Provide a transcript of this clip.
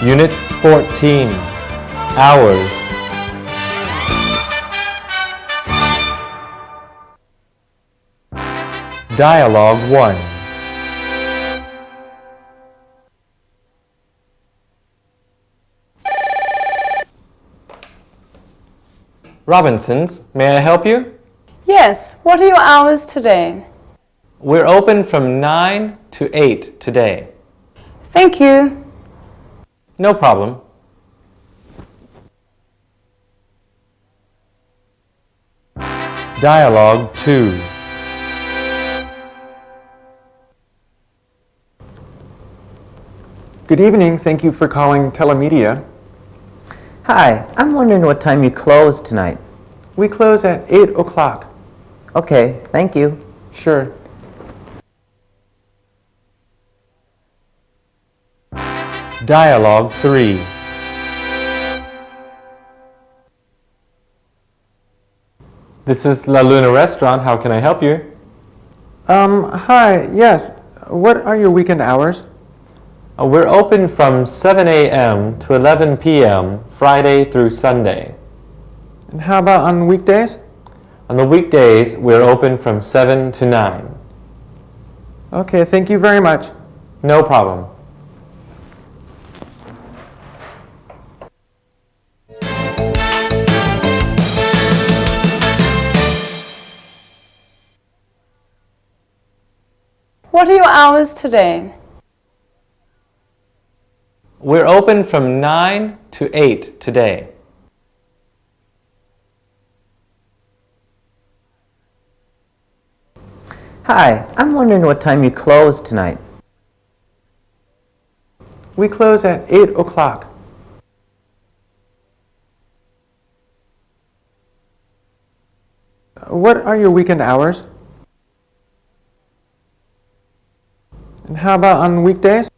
Unit 14 Hours Dialogue 1 Robinsons, may I help you? Yes, what are your hours today? We're open from 9 to 8 today. Thank you. No problem. Dialogue 2 Good evening. Thank you for calling Telemedia. Hi, I'm wondering what time you close tonight. We close at 8 o'clock. Okay, thank you. Sure. Dialogue 3 This is La Luna Restaurant. How can I help you? Um, hi. Yes. What are your weekend hours? Uh, we're open from 7 a.m. to 11 p.m. Friday through Sunday. And how about on weekdays? On the weekdays, we're open from 7 to 9. Okay, thank you very much. No problem. What are your hours today? We're open from 9 to 8 today. Hi, I'm wondering what time you close tonight. We close at 8 o'clock. What are your weekend hours? And how about on weekdays?